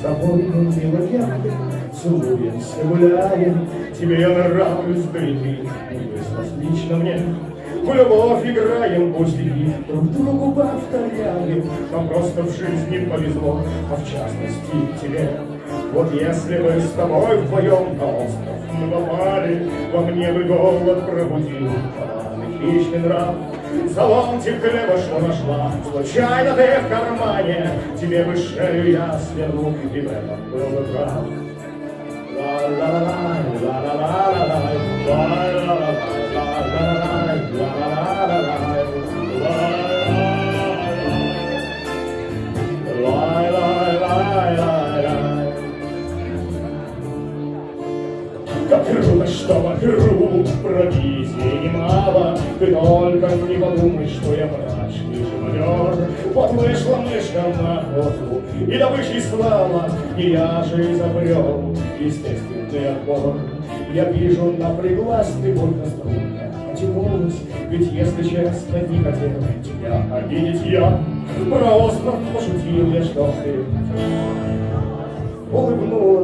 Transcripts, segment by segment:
с тобой, милая, целуемся, гуляем, тебе я нравлюсь, да и ты, известно лично мне. В любовь играем, пустяки друг другу повторяем, Нам просто в жизни повезло, а в частности тебе. Вот если бы с тобой вдвоем на остров мы попали, Во мне бы голод пробудил, хищный нрав. За ломтик хлеба что нашла, случайно ты в кармане, Тебе бы шею я сверну, и в этом был бы прав. Ла-ла-ла-лай, ла-ла-ла-ла-лай, ла-ла-ла-лай, Как круто, что вокруг провизии немало, Ты только не подумай, что я мрачный живодер. Вот вышла мышка на охоту, и добычей слава, И я же изобрел естественный отбор. Я вижу, напряглась ты будто струнка, потянулась, Ведь, если честно, не хотел тебя обидеть я. Про остров пошутил я, что ты улыбнулась.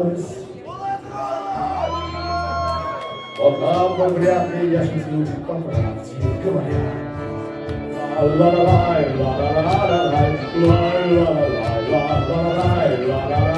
Вот там бы вряд ли я шутил, по правде говоря. Ла-ла-ла-лай, ла-ла-ла-ла-лай, ла-ла-ла-лай, ла-ла-ла-лай.